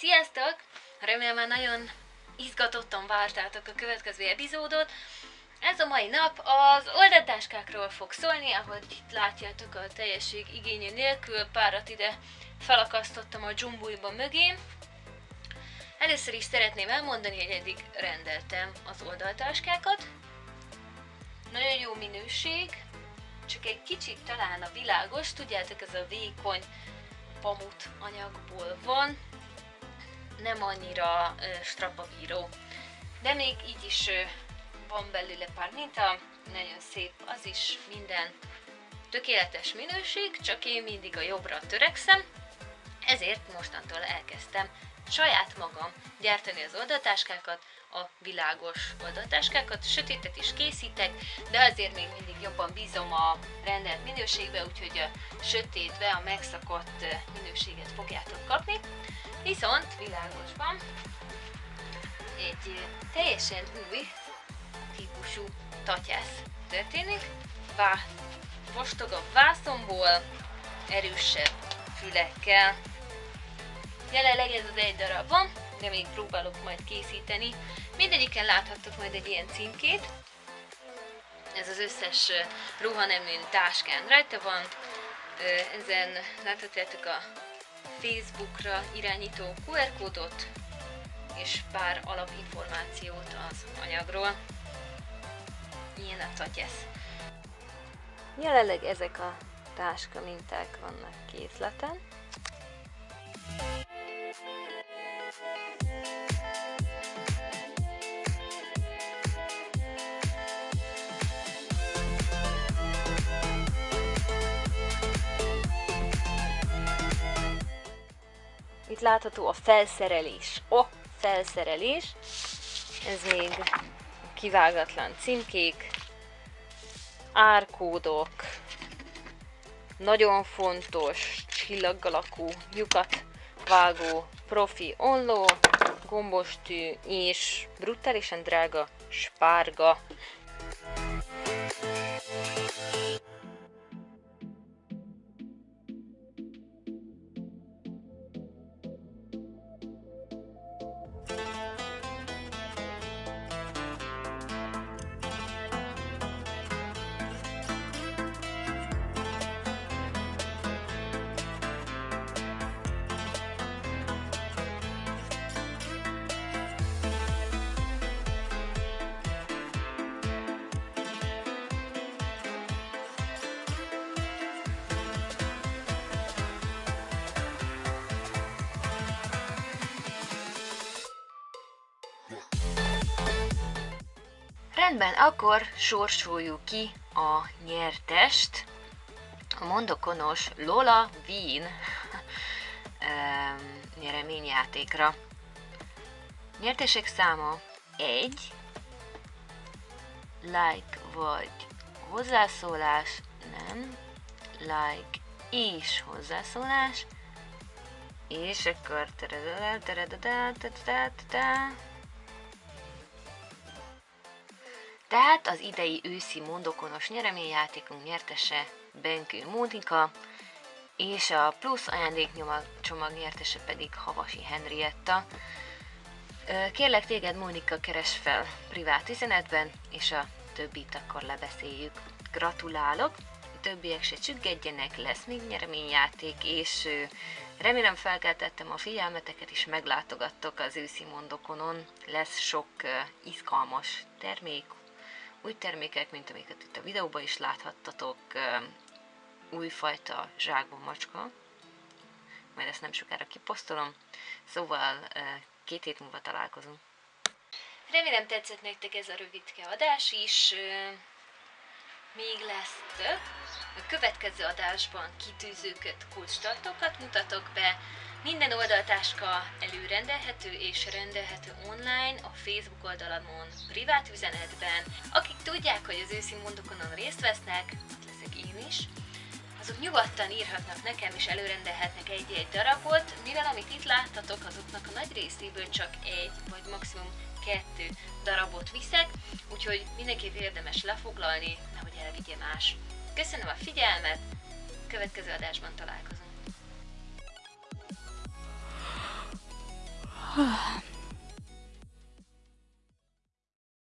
Sziasztok! Remélem már nagyon izgatottan vártátok a következő epizódot. Ez a mai nap az oldatáskákról fog szólni, ahogy itt látjátok a teljesség igénye nélkül, párat ide felakasztottam a dzsumbújba mögé. Először is szeretném elmondani, hogy eddig rendeltem az oldaltáskákat. Nagyon jó minőség, csak egy kicsit talán a világos, tudjátok ez a vékony pamut anyagból van, nem annyira strapabíró. De még így is van belőle pár minta, nagyon szép az is, minden tökéletes minőség, csak én mindig a jobbra törekszem, ezért mostantól elkezdtem saját magam gyártani az oldaltáskákat, a világos oldaltáskákat, sötétet is készítek, de azért még mindig jobban bízom a rendelt minőségbe, úgyhogy a sötétbe a megszakott minőséget fogjátok kapni. Viszont világosban egy teljesen új típusú tatyász történik, Vá, vastogabb vászomból, erősebb fülekkel. Jelenleg ez az egy darab van, de még próbálok majd készíteni. Mindegyiken láthattok majd egy ilyen címkét. Ez az összes ruhaneműn táskán rajta van. Ezen láthatjátok a Facebookra irányító QR kódot és pár alapinformációt az anyagról. Ilyen a tatyesz. Jelenleg ezek a táska minták vannak készleten. Itt látható a felszerelés. A felszerelés. Ez még kivágatlan címkék, árkódok, nagyon fontos csillaggalakú lyukat vágó profi onló, gombostű és brutálisan drága spárga Rendben, akkor sorsoljuk ki a nyertest. A mondokonos Lola Wien nyereményjátékra. Nyertesek száma 1, like vagy hozzászólás, nem, like és hozzászólás, és akkor tehát az idei őszi mondokonos nyereményjátékunk nyertese Benkő Mónika, és a plusz ajándékcsomag nyertese pedig Havasi Henrietta. Kérlek téged, Mónika, keres fel privát üzenetben, és a többit akkor lebeszéljük. Gratulálok! A többiek se csüggedjenek, lesz még nyereményjáték, és remélem felkeltettem a figyelmeteket, és meglátogattok az őszi mondokonon. Lesz sok izgalmas termék, új termékek, mint amiket itt a videóban is láthattatok, újfajta zsákba macska, majd ezt nem sokára kiposztolom, szóval két hét múlva találkozunk. Remélem tetszett nektek ez a rövidke adás is, még lesz több. A következő adásban kitűzőket, kulcstartókat mutatok be, minden oldaltáska előrendelhető és rendelhető online a Facebook oldalamon, privát üzenetben. Akik tudják, hogy az őszi mondokonon részt vesznek, ott leszek én is, azok nyugodtan írhatnak nekem és előrendelhetnek egy-egy darabot, mivel amit itt láttatok, azoknak a nagy részéből csak egy vagy maximum kettő darabot viszek, úgyhogy mindenképp érdemes lefoglalni, nehogy elvigye más. Köszönöm a figyelmet, következő adásban találkozunk. 唉